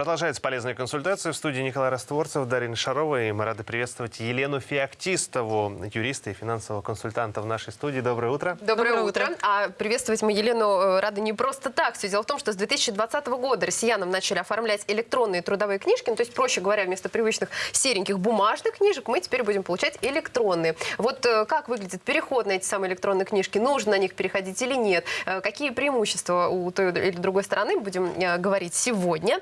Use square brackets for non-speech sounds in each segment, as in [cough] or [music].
Продолжается полезная консультация в студии Николай Растворцев, Дарина Шарова. И мы рады приветствовать Елену Феоктистову, юриста и финансового консультанта в нашей студии. Доброе утро. Доброе, Доброе утро. утро. А приветствовать мы Елену э, рады не просто так. Все дело в том, что с 2020 года россиянам начали оформлять электронные трудовые книжки. Ну, то есть, проще говоря, вместо привычных сереньких бумажных книжек мы теперь будем получать электронные. Вот э, как выглядит переход на эти самые электронные книжки? Нужно на них переходить или нет? Э, Какие преимущества у той или другой стороны будем говорить сегодня.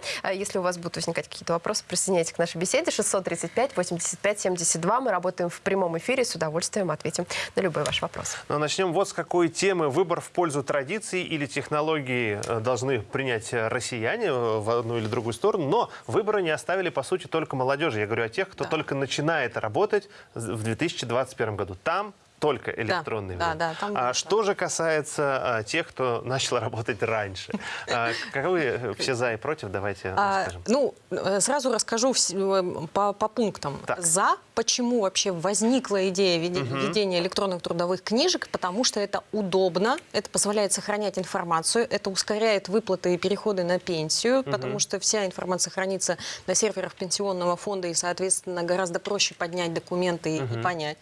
А Если у вас будут возникать какие-то вопросы, присоединяйтесь к нашей беседе. 635 85 72. Мы работаем в прямом эфире. С удовольствием ответим на любой ваш вопрос. Но начнем вот с какой темы. Выбор в пользу традиций или технологии э, должны принять э, россияне э, в одну или другую сторону. Но выбора не оставили, по сути, только молодежи. Я говорю о тех, кто только начинает работать в 2021 году. Там только электронный да, вариант. да, там а что же касается а, тех, кто начал [laughs] работать раньше? А, каковы э, все за и против? Давайте А, скажем. ну, э, сразу расскажу э, по, по пунктам. Так. За, почему вообще возникла идея введения электронных трудовых книжек, потому что это удобно, это позволяет сохранять информацию, это ускоряет выплаты и переходы на пенсию, потому что вся информация хранится на серверах пенсионного фонда и, соответственно, гораздо проще поднять документы и- и понять.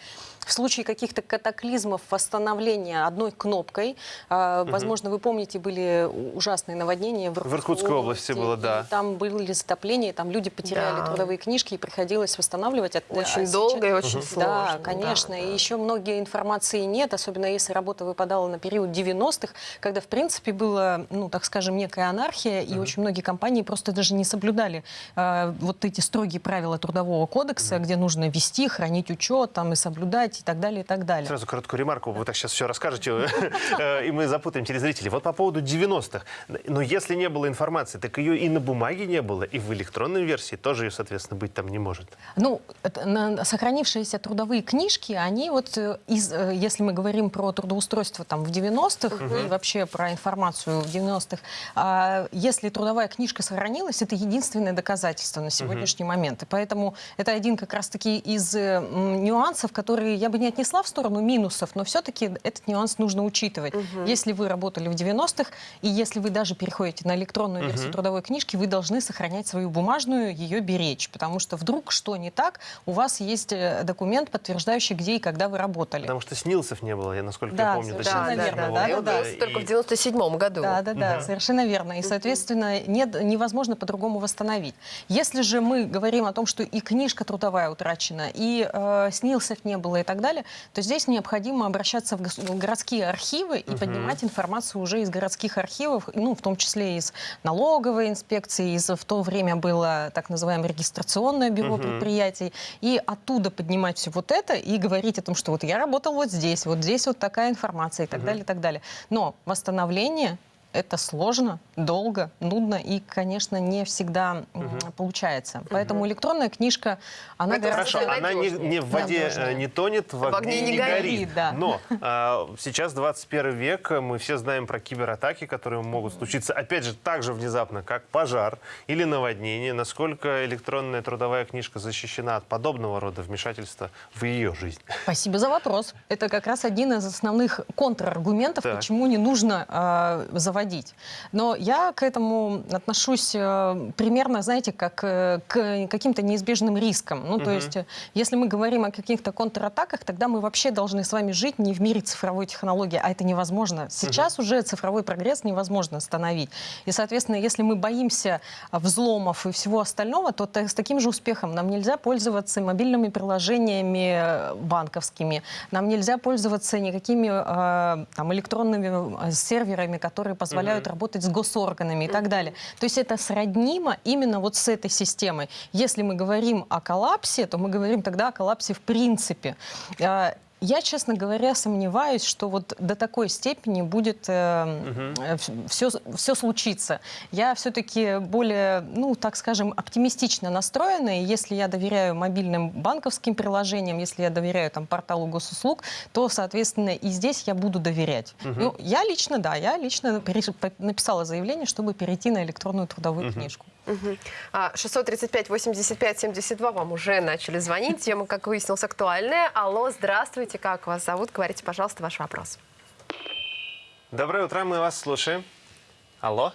В случае каких-то катаклизмов восстановления одной кнопкой, а, возможно, вы помните, были ужасные наводнения в Иркутской, Иркутской области было, и да. там были затопления, там люди потеряли Да. трудовые книжки и приходилось восстанавливать. А- а Очень сейчас- долго и очень сложно. Да, конечно. И еще многие информации нет, особенно если работа выпадала на период 90-х, когда, в принципе, была, ну, так скажем, некая анархия, и очень многие компании просто даже не соблюдали э, вот эти строгие правила Трудового кодекса, где нужно вести, хранить учет там, и соблюдать, и так далее, и так далее. Сразу короткую ремарку. Вы так сейчас все расскажете, э, и мы запутаем телезрителей. Вот по поводу 90-х. Но если не было информации, так ее и на бумаге не было, и в электронной версии тоже ее, соответственно, быть там не может. Ну, сохранившиеся трудовые книжки, они вот, э, из, э, если мы говорим про трудоустройство там в 90-х и вообще про информацию в 90-х, а, если трудовая книжка сохранилась, это единственное доказательство на сегодняшний момент. И поэтому это один как раз-таки из э, нюансов, которые я бы не отнесла в сторону минусов, но все-таки этот нюанс нужно учитывать. Если вы работали в 90-х, и если вы даже переходите на электронную версию трудовой книжки, вы должны сохранять свою бумажную, ее беречь, потому что вдруг что не так, у вас есть э, документ, подтверждающий, где и когда вы работали. Потому что снилсов не было, я, насколько Да, я помню, до совершенно 97 верно, да, года. да, Появился только в И- 97 году. Да, да, да, совершенно верно. И, соответственно, нет, невозможно по-другому восстановить. Если же мы говорим о том, что и книжка трудовая утрачена, и э, снилсов не было и так далее, то здесь необходимо обращаться в городские архивы и поднимать информацию уже из городских архивов, ну, в том числе из налоговой инспекции, из, в то время было так называемое регистрационное бюро предприятий, и оттуда поднимать все вот это и говорить о том, что вот я работал вот здесь, вот здесь вот такая информация и так далее, и так далее. Но восстановление это сложно, долго, нудно и, конечно, не всегда м, получается. Поэтому электронная книжка, она Это Хорошо, она не, не в воде Надежнее. э, не тонет, в огне, не горит. да. Но а, сейчас 21 век, мы все знаем про кибератаки, которые могут случиться, опять же, так же внезапно, как пожар или наводнение. Насколько электронная трудовая книжка защищена от подобного рода вмешательства в ее жизнь? Спасибо за вопрос. Это как раз один из основных контраргументов, Так. почему не нужно э, заводить. Но я к этому отношусь э, примерно, знаете, как э, к каким-то неизбежным рискам. Ну, то есть, э, если мы говорим о каких-то контратаках, тогда мы вообще должны с вами жить не в мире цифровой технологии, а это невозможно. Сейчас уже цифровой прогресс невозможно остановить. И, соответственно, если мы боимся взломов и всего остального, то с таким же успехом нам нельзя пользоваться мобильными приложениями банковскими, нам нельзя пользоваться никакими там, электронными серверами, которые позволяют работать с госорганами и так далее. То есть это сроднимо именно вот с этой системой. Если мы говорим о коллапсе, то мы говорим тогда о коллапсе в принципе. Э, Я, честно говоря, сомневаюсь, что вот до такой степени будет все, все случиться. Я все-таки более, ну, так скажем, оптимистично настроена, и если я доверяю мобильным банковским приложениям, если я доверяю там порталу госуслуг, то, соответственно, и здесь я буду доверять. Ну, я лично, да, я лично написала заявление, чтобы перейти на электронную трудовую книжку. Мгм. А, 635 85 72 вам уже начали звонить. Тема, как выяснилось, актуальная. Алло, здравствуйте, как вас зовут? Говорите, пожалуйста, ваш вопрос. Доброе утро, мы вас слушаем. Алло?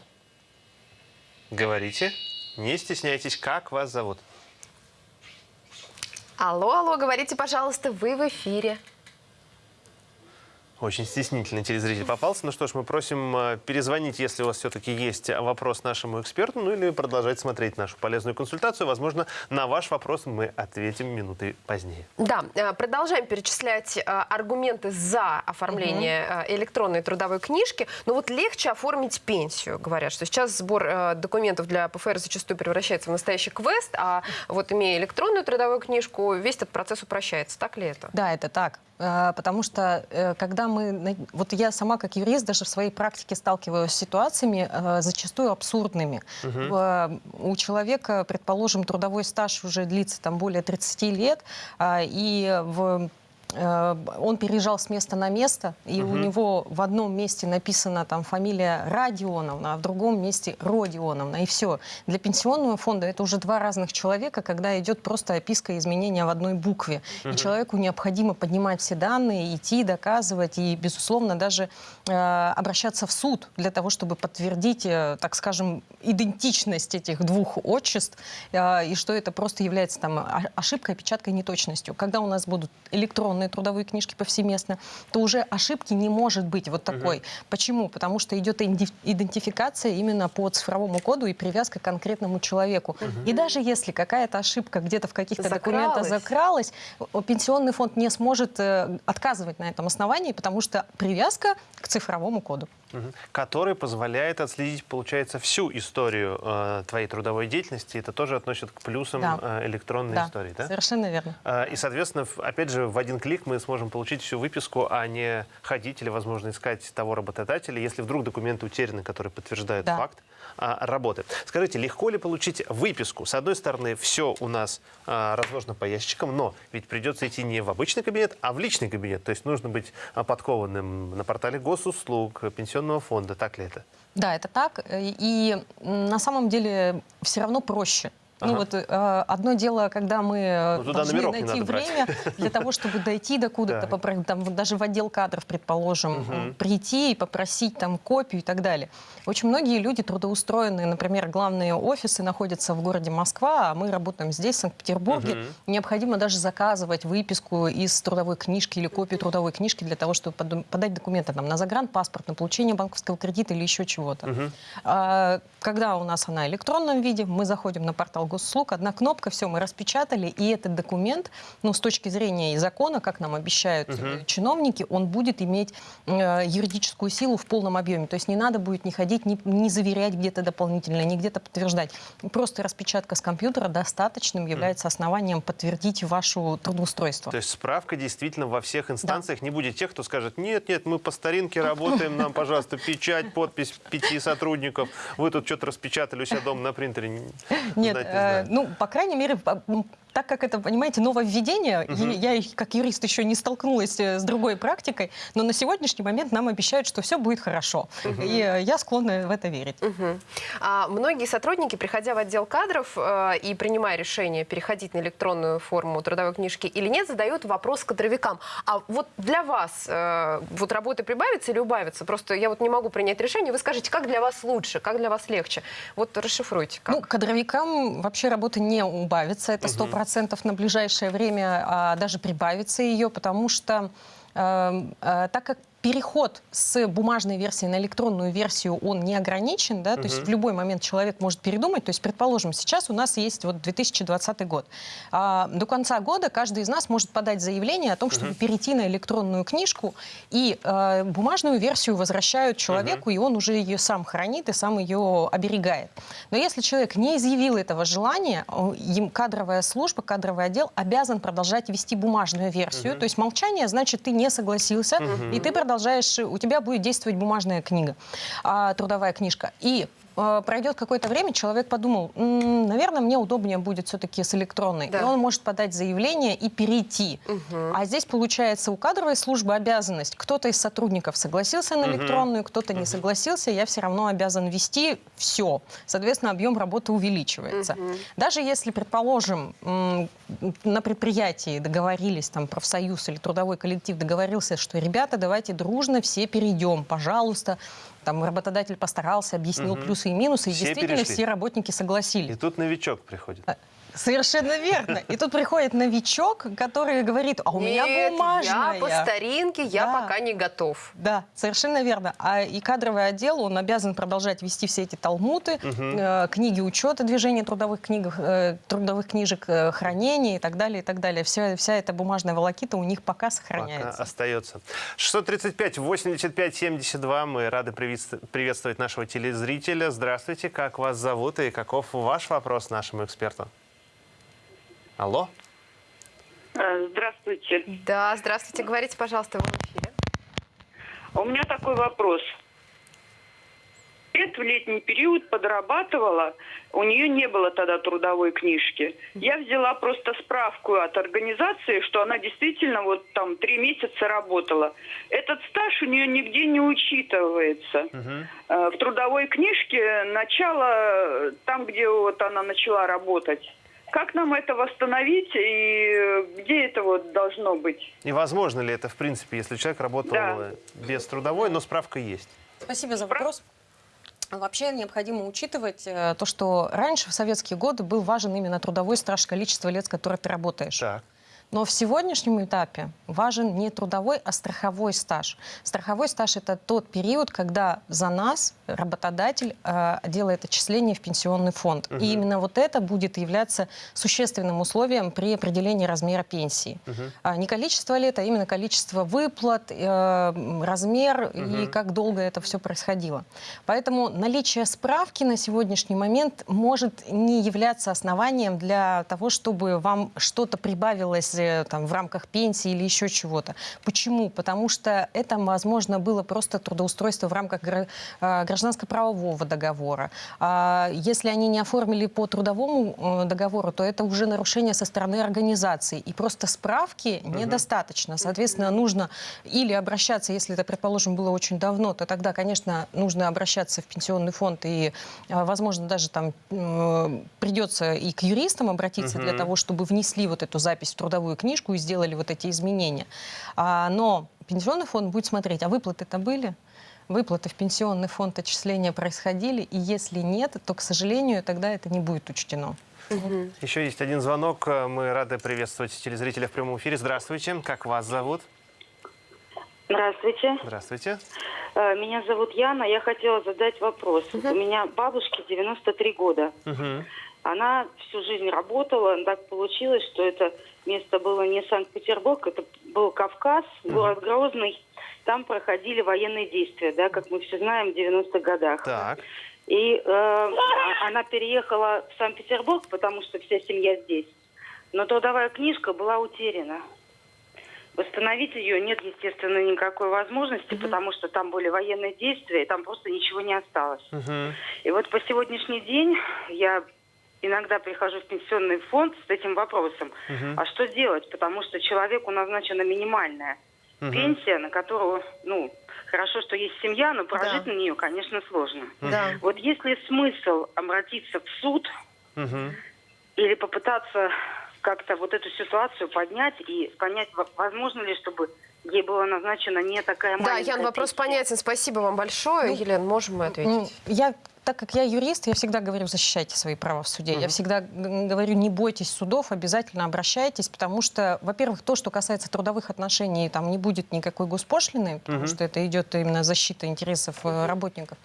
Говорите. Не стесняйтесь, как вас зовут? Алло, алло, говорите, пожалуйста, вы в эфире. Очень стеснительный телезритель попался. Ну что ж, мы просим э, перезвонить, если у вас все-таки есть вопрос нашему эксперту, ну или продолжать смотреть нашу полезную консультацию. Возможно, на ваш вопрос мы ответим минуты позднее. Да, э, продолжаем перечислять э, аргументы за оформление э, электронной трудовой книжки. Но вот легче оформить пенсию, говорят, что сейчас сбор документов для ПФР зачастую превращается в настоящий квест, а вот имея электронную трудовую книжку, весь этот процесс упрощается. Так ли это? Да, это так. Потому что когда мы... Вот я сама как юрист даже в своей практике сталкиваюсь с ситуациями э, зачастую абсурдными. В- У человека, предположим, трудовой стаж уже длится там более 30 лет, а, и в э, он переезжал с места на место, и у него в одном месте написана там фамилия Родионовна, а в другом месте Родионовна, и все. Для пенсионного фонда это уже два разных человека, когда идет просто описка изменения в одной букве. И человеку необходимо поднимать все данные, идти, доказывать, и, безусловно, даже э, обращаться в суд для того, чтобы подтвердить, э, так скажем, идентичность этих двух отчеств, э, и что это просто является там о- ошибкой, опечаткой, неточностью. Когда у нас будут электронные трудовые книжки повсеместно, то уже ошибки не может быть вот такой. Почему? Потому что идет идентификация именно по цифровому коду и привязка к конкретному человеку. И даже если какая-то ошибка где-то в каких-то документах Закралась. пенсионный фонд не сможет э, отказывать на этом основании, потому что привязка к цифровому коду. Который позволяет отследить, получается, всю историю э, твоей трудовой деятельности. Это тоже относит к плюсам Да. э, электронной Да, истории, да? совершенно верно. А, И, соответственно, опять же, в один клик мы сможем получить всю выписку, а не ходить или, возможно, искать того работодателя, если вдруг документы утеряны, которые подтверждают Да. факт а, работы. Скажите, легко ли получить выписку? С одной стороны, все у нас а, разложено по ящикам, но ведь придется идти не в обычный кабинет, а в личный кабинет. То есть нужно быть а, подкованным на портале госуслуг, пенсионного фонда. Так ли это? Да, это так. И на самом деле все равно проще. Ну Ага. вот э, одно дело, когда мы Ну, должны найти брать. время для того, чтобы дойти до куда-то, там, вот даже в отдел кадров, предположим, м, прийти и попросить там копию и так далее. Очень многие люди трудоустроенные, например, главные офисы находятся в городе Москва, а мы работаем здесь, в Санкт-Петербурге. Необходимо даже заказывать выписку из трудовой книжки или копию трудовой книжки для того, чтобы подать документы там, на загранпаспорт, на получение банковского кредита или еще чего-то. А, Когда у нас она в электронном виде, мы заходим на портал госуслуг, одна кнопка, все, мы распечатали, и этот документ, ну, с точки зрения и закона, как нам обещают э, чиновники, он будет иметь э, юридическую силу в полном объеме. То есть не надо будет не ходить, не, не заверять где-то дополнительно, не где-то подтверждать. Просто распечатка с компьютера достаточным является основанием подтвердить вашу трудоустройство. То есть справка действительно во всех инстанциях. Не будет тех, кто скажет, нет, нет, мы по старинке [laughs] работаем, нам, пожалуйста, печать, подпись пяти сотрудников. Вы тут что-то распечатали у себя дома на принтере. Нет, знать не э, ну, по крайней мере, так как это, понимаете, нововведение, угу. я как юрист еще не столкнулась э, с другой практикой, но на сегодняшний момент нам обещают, что все будет хорошо. Угу. И э, я склонна в это верить. Угу. А многие сотрудники, приходя в отдел кадров э, и принимая решение переходить на электронную форму трудовой книжки или нет, задают вопрос кадровикам. А вот для вас э, вот работы прибавится или убавится? Просто я вот не могу принять решение. Вы скажите, как для вас лучше, как для вас легче? Вот расшифруйте. Как? Ну, кадровикам вообще работа не убавится, это 100%. Угу. 10% на ближайшее время, а даже прибавится ее, потому что эм, э, так как переход с бумажной версии на электронную версию, он не ограничен, да, то есть в любой момент человек может передумать. То есть, предположим, сейчас у нас есть вот 2020 год. А, до конца года каждый из нас может подать заявление о том, чтобы перейти на электронную книжку, и э, бумажную версию возвращают человеку, и он уже ее сам хранит и сам ее оберегает. Но если человек не изъявил этого желания, им кадровая служба, кадровый отдел обязан продолжать вести бумажную версию. То есть молчание значит, ты не согласился, и ты продолжаешь, у тебя будет действовать бумажная книга, а, трудовая книжка. И пройдет какое-то время, человек подумал, «М, наверное, мне удобнее будет все-таки с электронной. Да. И он может подать заявление и перейти. А здесь, получается, у кадровой службы обязанность. Кто-то из сотрудников согласился на электронную, кто-то не согласился, я все равно обязан вести все. Соответственно, объем работы увеличивается. Даже если, предположим, на предприятии договорились, там, профсоюз или трудовой коллектив договорился, что, ребята, давайте дружно все перейдем, пожалуйста, там работодатель постарался, объяснил плюсы плюсы и минусы, и Все действительно перешли. все работники согласились. И тут новичок приходит. Совершенно верно. И тут приходит новичок, который говорит, а у меня Нет, бумажная. я по старинке, я Да. пока не готов. Да, совершенно верно. А и кадровый отдел, он обязан продолжать вести все эти талмуты, э, книги учета движения трудовых, книг, э, трудовых книжек, э, хранения и так далее, и так далее. Вся, вся эта бумажная волокита у них пока Пока сохраняется. остается. 635 85 72. Мы рады приветств- приветствовать нашего телезрителя. Здравствуйте, как вас зовут и каков ваш вопрос нашему эксперту? Алло? Э, Здравствуйте. Да, здравствуйте, говорите, пожалуйста, вы в эфире. У меня такой вопрос. Лет в летний период подрабатывала, у нее не было тогда трудовой книжки. Я взяла просто справку от организации, что она действительно вот там три месяца работала. Этот стаж у нее нигде не учитывается. Э, В трудовой книжке начало там, где вот она начала работать. Как нам это восстановить и где это вот должно быть? И возможно ли это, в принципе, если человек работал Да. без трудовой, но справка есть? Спасибо за вопрос. Вообще необходимо учитывать э, то, что раньше, в советские годы, был важен именно трудовой стаж, количество лет, с которых ты работаешь. Так. Но в сегодняшнем этапе важен не трудовой, а страховой стаж. Страховой стаж – это тот период, когда за нас работодатель э, делает отчисление в пенсионный фонд. И именно вот это будет являться существенным условием при определении размера пенсии. А не количество лет, а именно количество выплат, э, размер и как долго это все происходило. Поэтому наличие справки на сегодняшний момент может не являться основанием для того, чтобы вам что-то прибавилось э, там, в рамках пенсии или еще чего-то. Почему? Потому что это, возможно, было просто трудоустройство в рамках э, гражданско-правового договора. А Если они не оформили по трудовому э, договору, то это уже нарушение со стороны организации. И просто справки недостаточно. Соответственно, нужно или обращаться, если это, предположим, было очень давно, то тогда, конечно, нужно обращаться в пенсионный фонд и, э, возможно, даже там придется и к юристам обратиться для того, чтобы внесли вот эту запись в трудовую книжку и сделали вот эти изменения. А, но пенсионный фонд будет смотреть, а выплаты-то были? Выплаты в пенсионный фонд отчисления происходили, и если нет, то, к сожалению, тогда это не будет учтено. Еще есть один звонок. Э, Мы рады приветствовать телезрителя в прямом эфире. Здравствуйте. Как вас зовут? Здравствуйте. Здравствуйте. Э, Меня зовут Яна. Я хотела задать вопрос. У меня бабушке 93 года. Мгм. Она всю жизнь работала. Так получилось, что это место было не Санкт-Петербург, это был Кавказ, город Грозный. Там проходили военные действия, да, как мы все знаем, в 90-х годах. Так. И э, а- она переехала в Санкт-Петербург, потому что вся семья здесь. Но трудовая книжка была утеряна. Восстановить ее нет, естественно, никакой возможности, потому что там были военные действия, и там просто ничего не осталось. Мгм. И вот по сегодняшний день я иногда прихожу в пенсионный фонд с этим вопросом. А что делать? Потому что человеку назначена минимальная пенсия, на которую, ну, хорошо, что есть семья, но прожить Да. на нее, конечно, сложно. Да. Вот есть ли смысл обратиться в суд Мгм. или попытаться как-то вот эту ситуацию поднять и понять, во- возможно ли, чтобы ей была назначена не такая Да, маленькая Ян, вопрос пенсия? понятен. Спасибо вам большое. Елена, можем мы ответить? Ну, Я, так как я юрист, я всегда говорю, защищайте свои права в суде. Я всегда говорю, не бойтесь судов, обязательно обращайтесь, потому что, во-первых, то, что касается трудовых отношений, там не будет никакой госпошлины, потому что это идет именно защита интересов э, работников.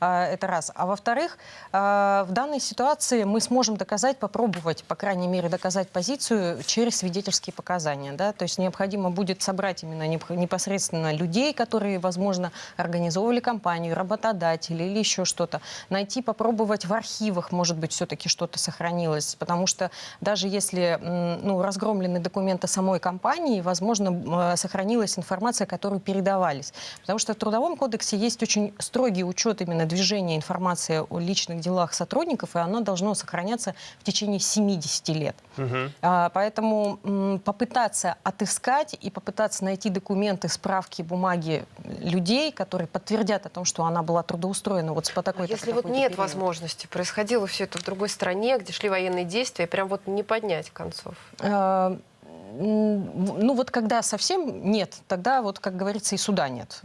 А, Это раз. А во-вторых, а, в данной ситуации мы сможем доказать, попробовать, по крайней мере, доказать позицию через свидетельские показания. Да? То есть необходимо будет собрать именно непосредственно людей, которые, возможно, организовывали компанию, работодатели или еще что-то. Найти, попробовать в архивах, может быть, все-таки что-то сохранилось. Потому что даже если ну, разгромлены документы самой компании, возможно, э, сохранилась информация, которую передавались. Потому что в Трудовом кодексе есть очень строгий учет именно движения информации о личных делах сотрудников, и оно должно сохраняться в течение 70 лет. А, Поэтому попытаться отыскать и попытаться найти документы, справки, бумаги людей, которые подтвердят о том, что она была трудоустроена вот по А такой-то если вот нет период. возможности, происходило все это в другой стране, где шли военные действия, прям вот не поднять концов? Э, М, Ну вот когда совсем нет, тогда вот, как говорится, и суда нет.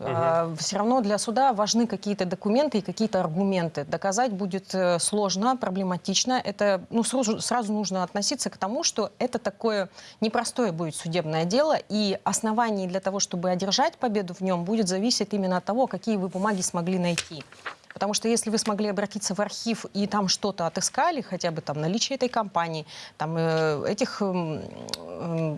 Все равно для суда важны какие-то документы и какие-то аргументы. Доказать будет э, сложно, проблематично. Это ну, сразу, сразу нужно относиться к тому, что это такое непростое будет судебное дело, и оснований для того, чтобы одержать победу в нем, будет зависеть именно от того, какие вы бумаги смогли найти. Потому что если вы смогли обратиться в архив и там что-то отыскали, хотя бы там наличие этой компании, там э, этих м,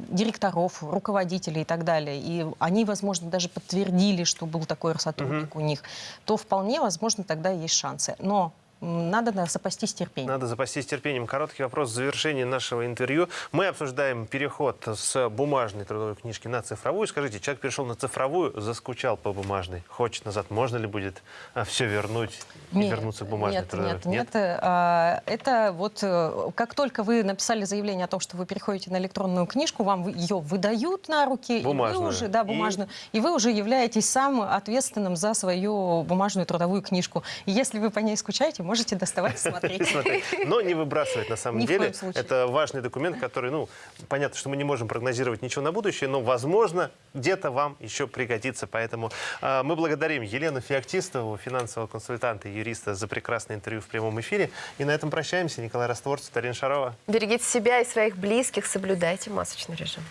директоров, руководителей и так далее, и они, возможно, даже подтвердили, что был такой сотрудник у них, то вполне возможно тогда есть шансы. Но надо запастись терпением. Надо запастись терпением. Короткий вопрос в завершении нашего интервью. Мы обсуждаем переход с бумажной трудовой книжки на цифровую. Скажите, человек перешел на цифровую, заскучал по бумажной, хочет назад. Можно ли будет все вернуть и Нет, вернуться к бумажной нет, трудовой? нет, нет. А, Это вот э, как только вы написали заявление о том, что вы переходите на электронную книжку, вам ее выдают на руки, и Бумажную. вы уже, да, И- бумажную, и вы уже являетесь сам ответственным за свою бумажную трудовую книжку. И если вы по ней скучаете, можете доставать и смотреть. [laughs] Смотреть. Но не выбрасывать на самом Ни в деле. коем случае. Это важный документ, который, ну, понятно, что мы не можем прогнозировать ничего на будущее, но, возможно, где-то вам еще пригодится. Поэтому э, мы благодарим Елену Феоктистову, финансового консультанта и юриста, за прекрасное интервью в прямом эфире. И на этом прощаемся. Николай Растворцев, Тарин Шарова. Берегите себя и своих близких, соблюдайте масочный режим.